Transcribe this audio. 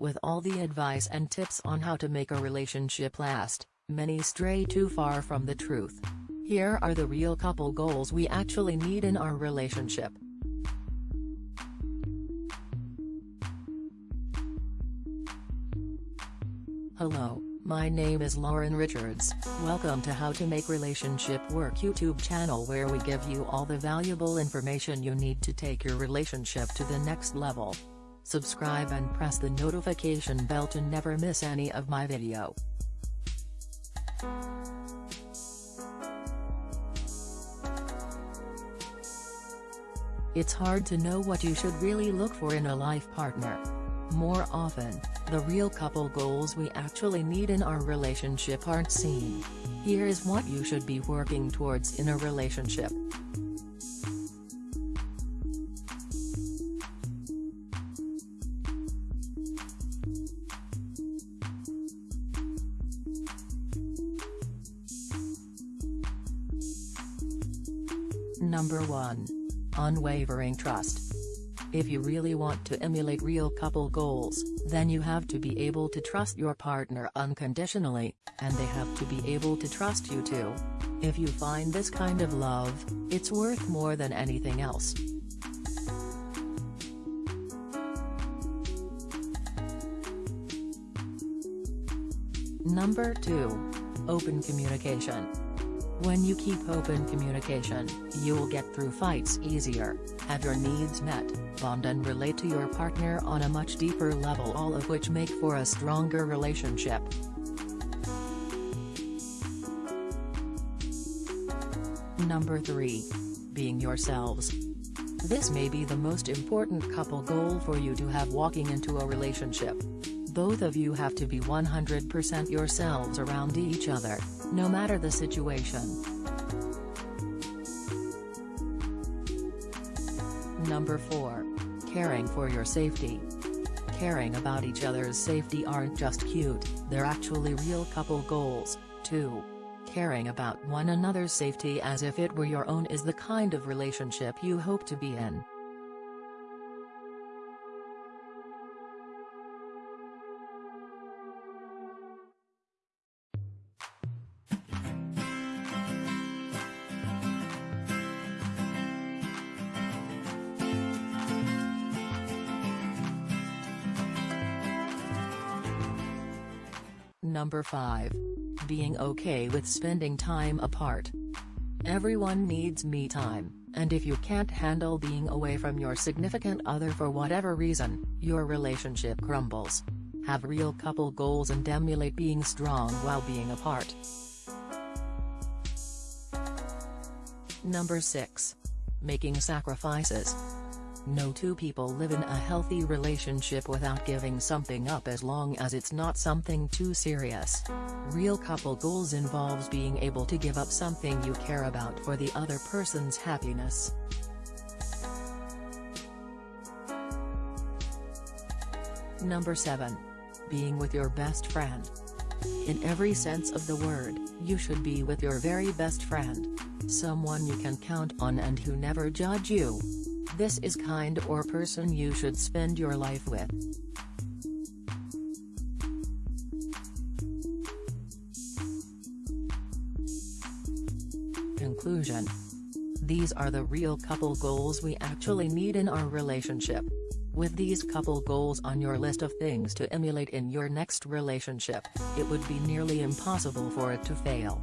With all the advice and tips on how to make a relationship last, many stray too far from the truth. Here are the real couple goals we actually need in our relationship. Hello, my name is Lauren Richards, welcome to How to Make Relationship Work YouTube channel where we give you all the valuable information you need to take your relationship to the next level. Subscribe and press the notification bell to never miss any of my video. It's hard to know what you should really look for in a life partner. More often, the real couple goals we actually need in our relationship aren't seen. Here's what you should be working towards in a relationship. Number 1. Unwavering trust. If you really want to emulate real couple goals, then you have to be able to trust your partner unconditionally, and they have to be able to trust you too. If you find this kind of love, it's worth more than anything else. Number 2. Open communication. When you keep open communication, you'll get through fights easier, have your needs met, bond and relate to your partner on a much deeper level all of which make for a stronger relationship. Number 3. Being yourselves. This may be the most important couple goal for you to have walking into a relationship. Both of you have to be 100% yourselves around each other, no matter the situation. Number 4. Caring for your safety. Caring about each other's safety aren't just cute, they're actually real couple goals, too. Caring about one another's safety as if it were your own is the kind of relationship you hope to be in. Number 5. Being okay with spending time apart. Everyone needs me time, and if you can't handle being away from your significant other for whatever reason, your relationship crumbles. Have real couple goals and emulate being strong while being apart. Number 6. Making sacrifices. No two people live in a healthy relationship without giving something up as long as it's not something too serious. Real couple goals involves being able to give up something you care about for the other person's happiness. Number 7. Being with your best friend. In every sense of the word, you should be with your very best friend. Someone you can count on and who never judge you. This is kind or person you should spend your life with. Conclusion These are the real couple goals we actually need in our relationship. With these couple goals on your list of things to emulate in your next relationship, it would be nearly impossible for it to fail.